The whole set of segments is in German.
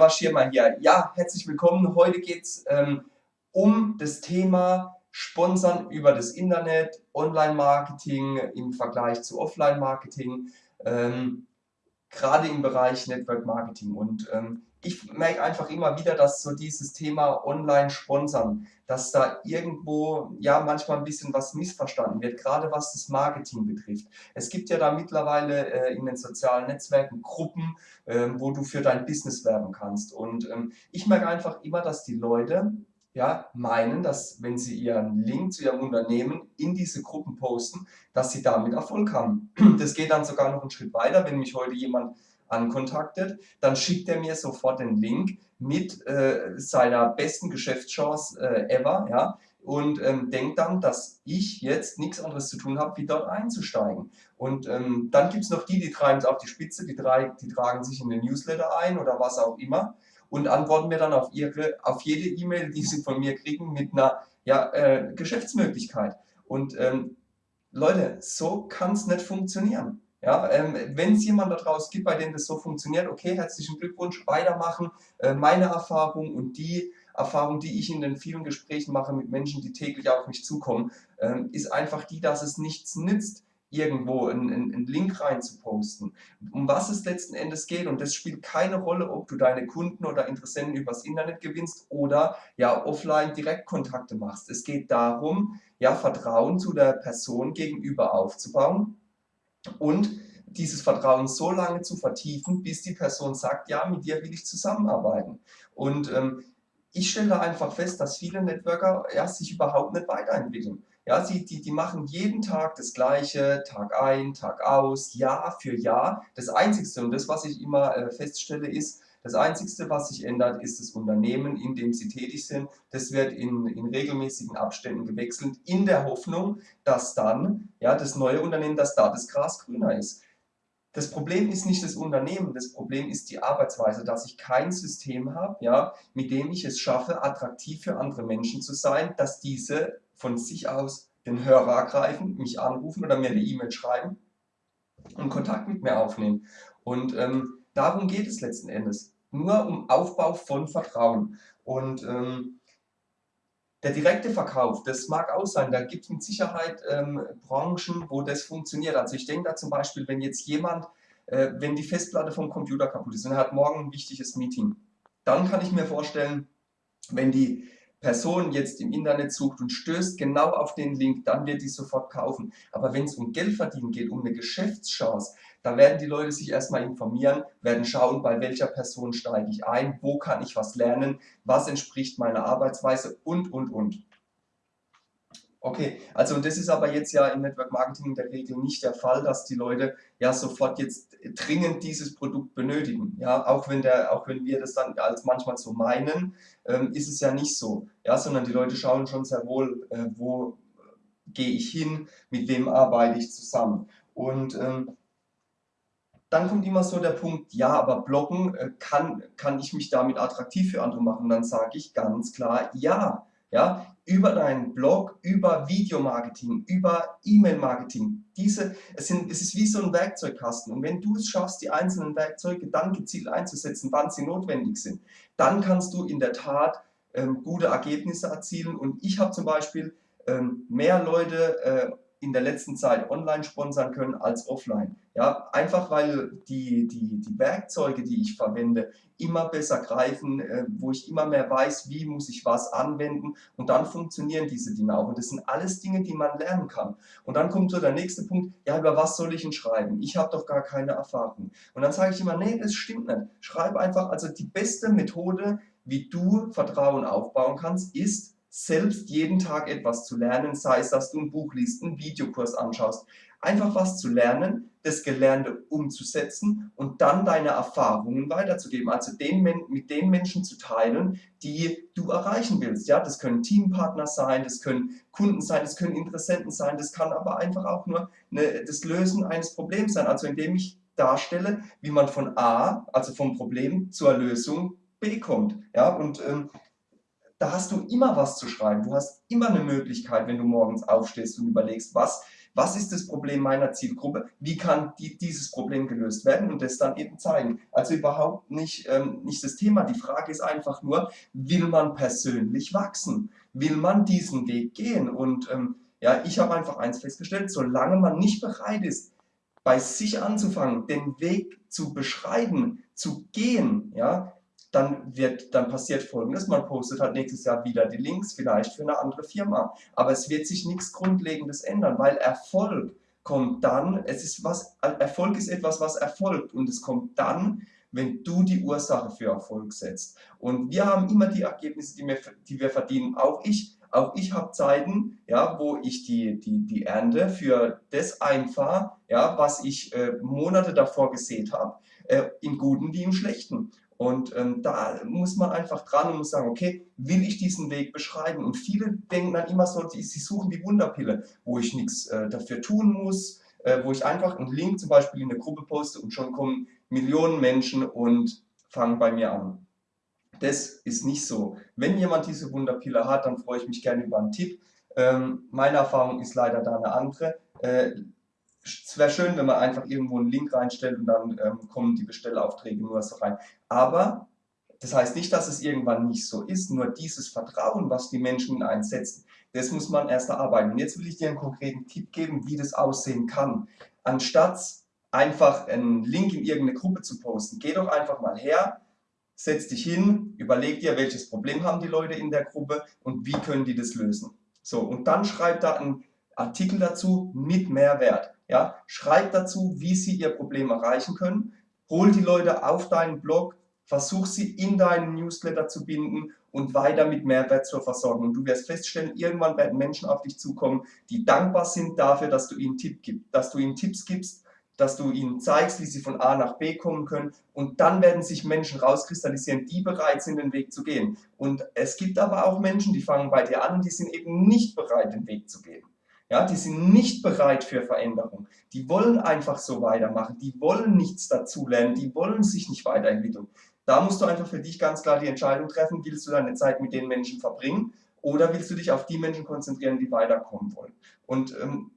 war Schirmer hier. Ja, herzlich willkommen. Heute geht es ähm, um das Thema Sponsern über das Internet, Online-Marketing im Vergleich zu Offline-Marketing, ähm, gerade im Bereich Network Marketing. Und ähm, ich merke einfach immer wieder, dass so dieses Thema Online-Sponsern, dass da irgendwo ja manchmal ein bisschen was missverstanden wird, gerade was das Marketing betrifft. Es gibt ja da mittlerweile äh, in den sozialen Netzwerken Gruppen, äh, wo du für dein Business werben kannst. Und ähm, ich merke einfach immer, dass die Leute ja, meinen, dass wenn sie ihren Link zu ihrem Unternehmen in diese Gruppen posten, dass sie damit Erfolg haben. Das geht dann sogar noch einen Schritt weiter, wenn mich heute jemand ankontaktet, dann schickt er mir sofort den Link mit äh, seiner besten Geschäftschance äh, ever, ja, und ähm, denkt dann, dass ich jetzt nichts anderes zu tun habe, wie dort einzusteigen. Und ähm, dann gibt es noch die, die treiben es auf die Spitze, die, drei, die tragen sich in den Newsletter ein oder was auch immer und antworten mir dann auf, ihre, auf jede E-Mail, die sie von mir kriegen, mit einer ja, äh, Geschäftsmöglichkeit. Und ähm, Leute, so kann es nicht funktionieren. Ja, ähm, Wenn es jemand da draußen gibt, bei dem das so funktioniert, okay, herzlichen Glückwunsch, weitermachen. Äh, meine Erfahrung und die Erfahrung, die ich in den vielen Gesprächen mache mit Menschen, die täglich auf mich zukommen, äh, ist einfach die, dass es nichts nützt, irgendwo einen, einen Link rein zu posten. Um was es letzten Endes geht und das spielt keine Rolle, ob du deine Kunden oder Interessenten übers Internet gewinnst oder ja offline Direktkontakte machst. Es geht darum, ja Vertrauen zu der Person gegenüber aufzubauen und dieses Vertrauen so lange zu vertiefen, bis die Person sagt, ja, mit dir will ich zusammenarbeiten. Und ähm, ich stelle einfach fest, dass viele Networker ja, sich überhaupt nicht weiterentwickeln. Ja, sie, die, die machen jeden Tag das Gleiche, Tag ein, Tag aus, Jahr für Jahr. Das Einzige und das, was ich immer äh, feststelle, ist, das Einzige, was sich ändert, ist das Unternehmen, in dem Sie tätig sind. Das wird in, in regelmäßigen Abständen gewechselt, in der Hoffnung, dass dann ja, das neue Unternehmen, dass da das Gras grüner ist. Das Problem ist nicht das Unternehmen, das Problem ist die Arbeitsweise, dass ich kein System habe, ja, mit dem ich es schaffe, attraktiv für andere Menschen zu sein, dass diese von sich aus den Hörer ergreifen, mich anrufen oder mir eine E-Mail schreiben und Kontakt mit mir aufnehmen. Und ähm, Darum geht es letzten Endes. Nur um Aufbau von Vertrauen. Und ähm, der direkte Verkauf, das mag auch sein, da gibt es mit Sicherheit ähm, Branchen, wo das funktioniert. Also ich denke da zum Beispiel, wenn jetzt jemand, äh, wenn die Festplatte vom Computer kaputt ist und er hat morgen ein wichtiges Meeting, dann kann ich mir vorstellen, wenn die Person jetzt im Internet sucht und stößt genau auf den Link, dann wird die sofort kaufen. Aber wenn es um Geld verdienen geht, um eine Geschäftschance, da werden die Leute sich erstmal informieren, werden schauen, bei welcher Person steige ich ein, wo kann ich was lernen, was entspricht meiner Arbeitsweise und, und, und. Okay, also das ist aber jetzt ja im Network Marketing in der Regel nicht der Fall, dass die Leute ja sofort jetzt dringend dieses Produkt benötigen. Ja, auch wenn, der, auch wenn wir das dann als manchmal so meinen, ähm, ist es ja nicht so. Ja, sondern die Leute schauen schon sehr wohl, äh, wo gehe ich hin, mit wem arbeite ich zusammen. Und ähm, dann kommt immer so der Punkt, ja, aber Bloggen, äh, kann, kann ich mich damit attraktiv für andere machen? Dann sage ich ganz klar, ja. Ja, über deinen Blog, über Videomarketing, über E-Mail-Marketing. Diese, es, sind, es ist wie so ein Werkzeugkasten. Und wenn du es schaffst, die einzelnen Werkzeuge dann gezielt einzusetzen, wann sie notwendig sind, dann kannst du in der Tat ähm, gute Ergebnisse erzielen. Und ich habe zum Beispiel ähm, mehr Leute äh, in der letzten Zeit online sponsern können als offline. Ja, einfach weil die, die, die Werkzeuge, die ich verwende, immer besser greifen, äh, wo ich immer mehr weiß, wie muss ich was anwenden und dann funktionieren diese Dinge auch. Und das sind alles Dinge, die man lernen kann. Und dann kommt so der nächste Punkt, ja, über was soll ich denn schreiben? Ich habe doch gar keine Erfahrung. Und dann sage ich immer, nee, das stimmt nicht. Schreib einfach, also die beste Methode, wie du Vertrauen aufbauen kannst, ist, selbst jeden Tag etwas zu lernen, sei es, dass du ein Buch liest, einen Videokurs anschaust. Einfach was zu lernen, das Gelernte umzusetzen und dann deine Erfahrungen weiterzugeben. Also den, mit den Menschen zu teilen, die du erreichen willst. Ja, das können Teampartner sein, das können Kunden sein, das können Interessenten sein, das kann aber einfach auch nur eine, das Lösen eines Problems sein. Also indem ich darstelle, wie man von A, also vom Problem zur Lösung B kommt. Ja, und ähm, da hast du immer was zu schreiben. Du hast immer eine Möglichkeit, wenn du morgens aufstehst und überlegst, was, was ist das Problem meiner Zielgruppe, wie kann die, dieses Problem gelöst werden und das dann eben zeigen. Also überhaupt nicht, ähm, nicht das Thema, die Frage ist einfach nur, will man persönlich wachsen? Will man diesen Weg gehen? Und ähm, ja, ich habe einfach eins festgestellt, solange man nicht bereit ist, bei sich anzufangen, den Weg zu beschreiben, zu gehen, ja, dann, wird, dann passiert folgendes, man postet halt nächstes Jahr wieder die Links, vielleicht für eine andere Firma. Aber es wird sich nichts Grundlegendes ändern, weil Erfolg kommt dann, es ist was, Erfolg ist etwas, was erfolgt und es kommt dann, wenn du die Ursache für Erfolg setzt. Und wir haben immer die Ergebnisse, die wir, die wir verdienen, auch ich. Auch ich habe Zeiten, ja, wo ich die, die, die Ernte für das einfahre, ja, was ich äh, Monate davor gesät habe, äh, im Guten wie im Schlechten. Und ähm, da muss man einfach dran und muss sagen, okay, will ich diesen Weg beschreiben? Und viele denken dann immer so, sie suchen die Wunderpille, wo ich nichts äh, dafür tun muss, äh, wo ich einfach einen Link zum Beispiel in eine Gruppe poste und schon kommen Millionen Menschen und fangen bei mir an. Das ist nicht so. Wenn jemand diese Wunderpille hat, dann freue ich mich gerne über einen Tipp. Ähm, meine Erfahrung ist leider da eine andere. Äh, es wäre schön, wenn man einfach irgendwo einen Link reinstellt und dann ähm, kommen die Bestellaufträge nur so rein. Aber das heißt nicht, dass es irgendwann nicht so ist, nur dieses Vertrauen, was die Menschen in einen setzen, das muss man erst erarbeiten. Und jetzt will ich dir einen konkreten Tipp geben, wie das aussehen kann. Anstatt einfach einen Link in irgendeine Gruppe zu posten, geh doch einfach mal her, setz dich hin, überleg dir, welches Problem haben die Leute in der Gruppe und wie können die das lösen. So, und dann schreib da einen Artikel dazu mit Mehrwert. Ja, schreib dazu, wie sie ihr Problem erreichen können. Hol die Leute auf deinen Blog, versuch sie in deinen Newsletter zu binden und weiter mit Mehrwert zu versorgen. Und du wirst feststellen, irgendwann werden Menschen auf dich zukommen, die dankbar sind dafür, dass du ihnen, Tipp gib, dass du ihnen Tipps gibst, dass du ihnen zeigst, wie sie von A nach B kommen können. Und dann werden sich Menschen rauskristallisieren, die bereit sind, den Weg zu gehen. Und es gibt aber auch Menschen, die fangen bei dir an, die sind eben nicht bereit, den Weg zu gehen. Ja, die sind nicht bereit für Veränderung. Die wollen einfach so weitermachen. Die wollen nichts dazulernen. Die wollen sich nicht weiterentwickeln. Da musst du einfach für dich ganz klar die Entscheidung treffen, willst du deine Zeit mit den Menschen verbringen oder willst du dich auf die Menschen konzentrieren, die weiterkommen wollen. Und ähm,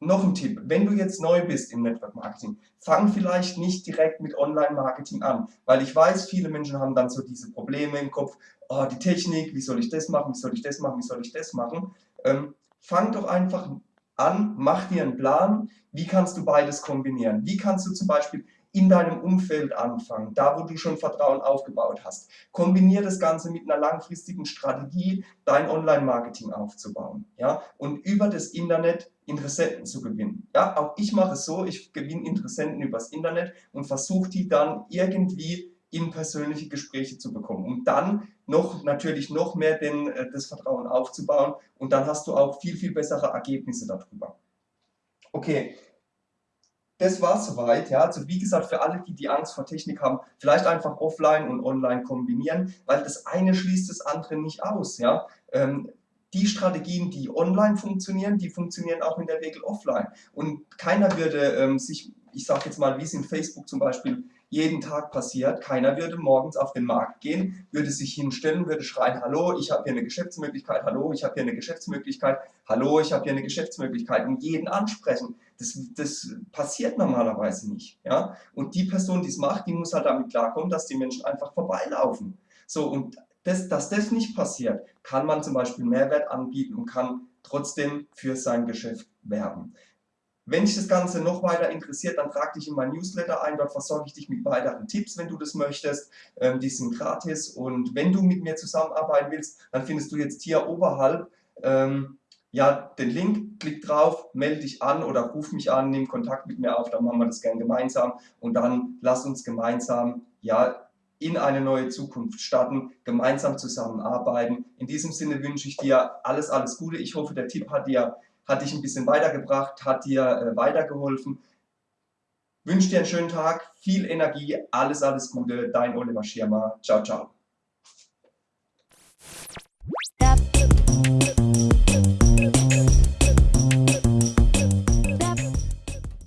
noch ein Tipp, wenn du jetzt neu bist im Network Marketing, fang vielleicht nicht direkt mit Online-Marketing an, weil ich weiß, viele Menschen haben dann so diese Probleme im Kopf, oh, die Technik, wie soll ich das machen, wie soll ich das machen, wie soll ich das machen. Ähm, fang doch einfach an, mach dir einen Plan, wie kannst du beides kombinieren. Wie kannst du zum Beispiel in deinem Umfeld anfangen, da wo du schon Vertrauen aufgebaut hast. Kombinier das Ganze mit einer langfristigen Strategie, dein Online-Marketing aufzubauen ja? und über das Internet Interessenten zu gewinnen. Ja? Auch ich mache es so, ich gewinne Interessenten übers Internet und versuche die dann irgendwie in persönliche Gespräche zu bekommen, um dann noch natürlich noch mehr den, äh, das Vertrauen aufzubauen und dann hast du auch viel, viel bessere Ergebnisse darüber. Okay, das war soweit. Ja. Also wie gesagt, für alle, die die Angst vor Technik haben, vielleicht einfach offline und online kombinieren, weil das eine schließt das andere nicht aus. Ja. Ähm, die Strategien, die online funktionieren, die funktionieren auch in der Regel offline. Und keiner würde ähm, sich, ich sage jetzt mal, wie es in Facebook zum Beispiel jeden Tag passiert. Keiner würde morgens auf den Markt gehen, würde sich hinstellen, würde schreien, hallo, ich habe hier eine Geschäftsmöglichkeit, hallo, ich habe hier eine Geschäftsmöglichkeit, hallo, ich habe hier eine Geschäftsmöglichkeit und jeden ansprechen. Das, das passiert normalerweise nicht. Ja? Und die Person, die es macht, die muss halt damit klarkommen, dass die Menschen einfach vorbeilaufen. So, und das, dass das nicht passiert, kann man zum Beispiel Mehrwert anbieten und kann trotzdem für sein Geschäft werben. Wenn dich das Ganze noch weiter interessiert, dann trag dich in mein Newsletter ein, dort versorge ich dich mit weiteren Tipps, wenn du das möchtest. Ähm, die sind gratis und wenn du mit mir zusammenarbeiten willst, dann findest du jetzt hier oberhalb ähm, ja, den Link, klick drauf, melde dich an oder ruf mich an, nimm Kontakt mit mir auf, dann machen wir das gerne gemeinsam und dann lass uns gemeinsam ja, in eine neue Zukunft starten, gemeinsam zusammenarbeiten. In diesem Sinne wünsche ich dir alles, alles Gute. Ich hoffe, der Tipp hat dir hat dich ein bisschen weitergebracht, hat dir äh, weitergeholfen. Wünsche dir einen schönen Tag, viel Energie, alles, alles Gute, dein Oliver Schirmer. Ciao, ciao.